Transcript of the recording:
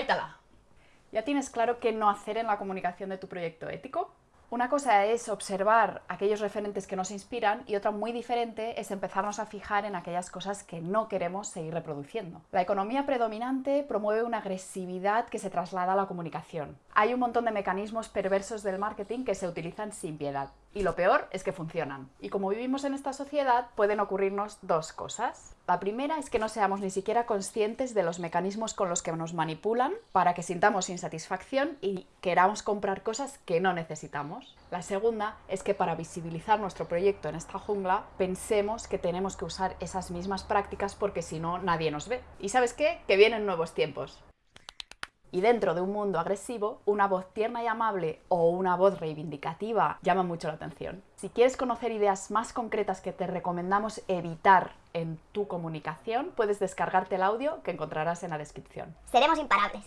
¡Baítala! ¿Ya tienes claro qué no hacer en la comunicación de tu proyecto ético? Una cosa es observar aquellos referentes que nos inspiran y otra muy diferente es empezarnos a fijar en aquellas cosas que no queremos seguir reproduciendo. La economía predominante promueve una agresividad que se traslada a la comunicación. Hay un montón de mecanismos perversos del marketing que se utilizan sin piedad. Y lo peor es que funcionan. Y como vivimos en esta sociedad, pueden ocurrirnos dos cosas. La primera es que no seamos ni siquiera conscientes de los mecanismos con los que nos manipulan para que sintamos insatisfacción y queramos comprar cosas que no necesitamos. La segunda es que para visibilizar nuestro proyecto en esta jungla, pensemos que tenemos que usar esas mismas prácticas porque si no, nadie nos ve. ¿Y sabes qué? Que vienen nuevos tiempos. Y dentro de un mundo agresivo, una voz tierna y amable o una voz reivindicativa llama mucho la atención. Si quieres conocer ideas más concretas que te recomendamos evitar en tu comunicación, puedes descargarte el audio que encontrarás en la descripción. Seremos imparables.